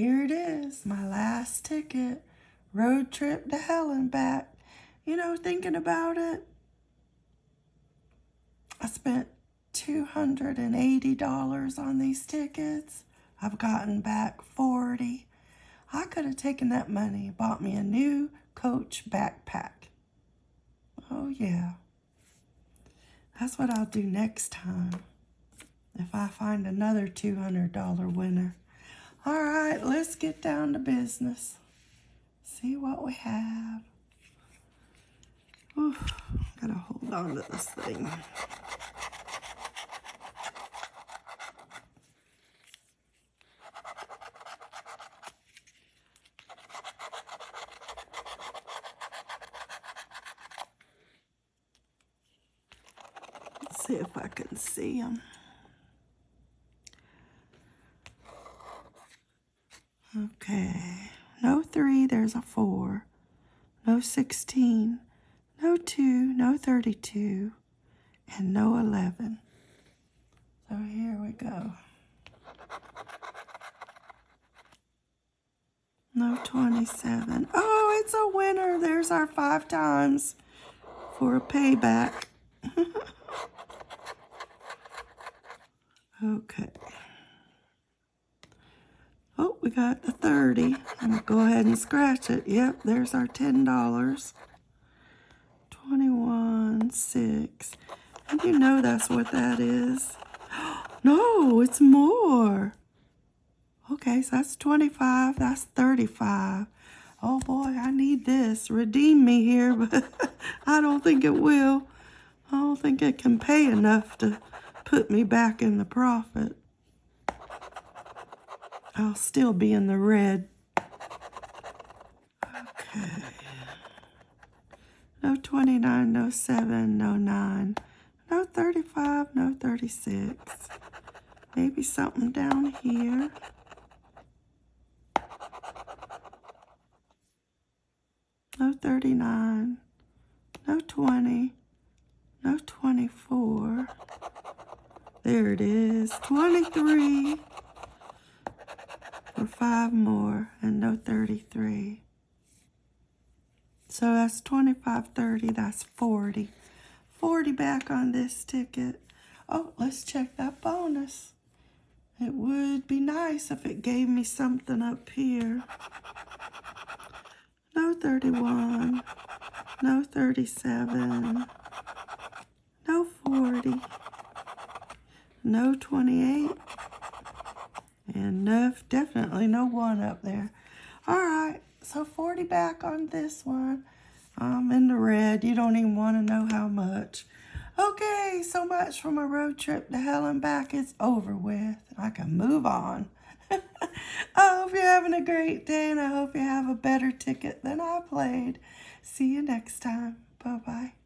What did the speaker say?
here it is, my last ticket, road trip to hell and back. You know, thinking about it, I spent $280 on these tickets. I've gotten back 40. I could have taken that money, bought me a new coach backpack. Oh yeah. That's what I'll do next time. If I find another $200 winner. All right, let's get down to business. See what we have. Oof, gotta hold on to this thing. See if I can see them. Okay, no three, there's a four. No 16, no two, no 32, and no 11. So here we go. No 27. Oh, it's a winner. There's our five times for a payback. okay. We got the 30. I'm going to go ahead and scratch it. Yep, there's our $10. 21, 6. And you know that's what that is. No, it's more. Okay, so that's 25. That's 35. Oh boy, I need this. Redeem me here, but I don't think it will. I don't think it can pay enough to put me back in the profit. I'll still be in the red. Okay. No 29, no 7, no 9, no 35, no 36. Maybe something down here. No 39, no 20, no 24. There it is, 23 for five more and no 33. So that's 25, 30, that's 40. 40 back on this ticket. Oh, let's check that bonus. It would be nice if it gave me something up here. No 31, no 37, no 40, no 28, no, definitely no one up there. All right, so 40 back on this one. I'm in the red. You don't even want to know how much. Okay, so much for my road trip to hell and back is over with. I can move on. I hope you're having a great day and I hope you have a better ticket than I played. See you next time. Bye-bye.